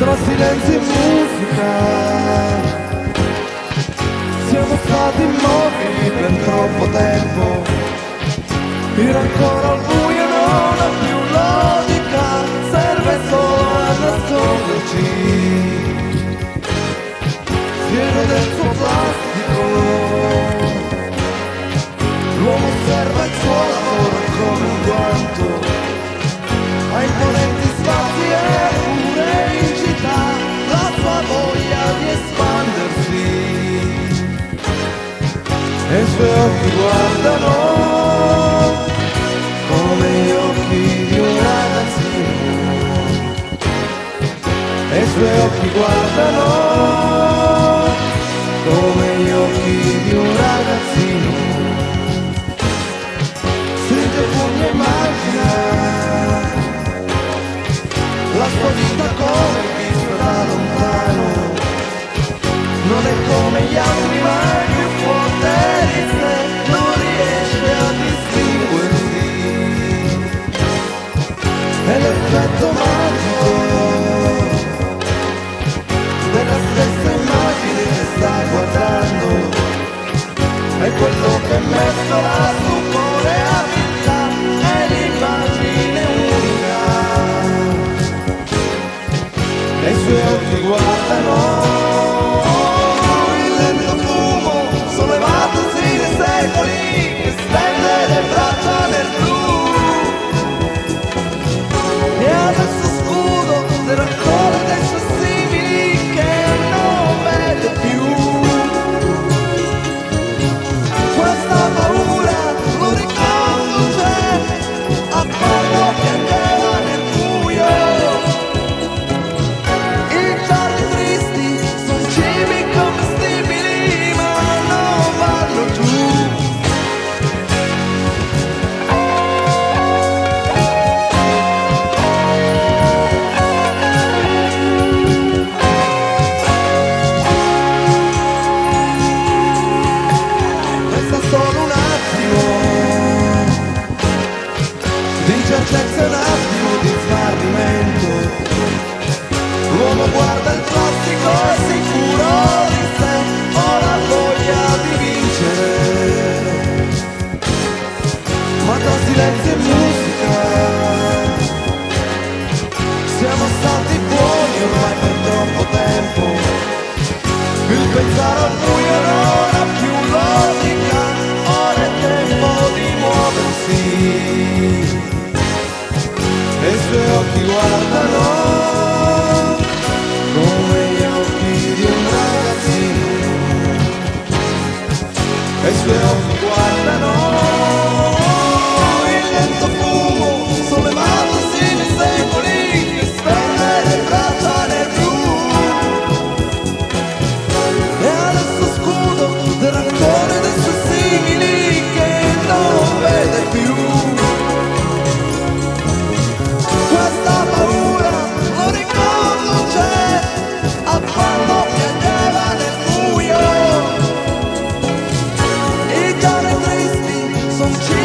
tra silenzio e musica. Siamo stati immobili per troppo tempo. Era ancora al buio non abbiamo come gli occhi di un ragazzino. E i suoi occhi guardano come gli occhi di un ragazzino. Stringe fuori e mani è quello che metto la stupore a vita è l'immagine unica. Nei suoi occhi guardano le occhi guardano come gli occhi di un ragazzino e suoi guardano just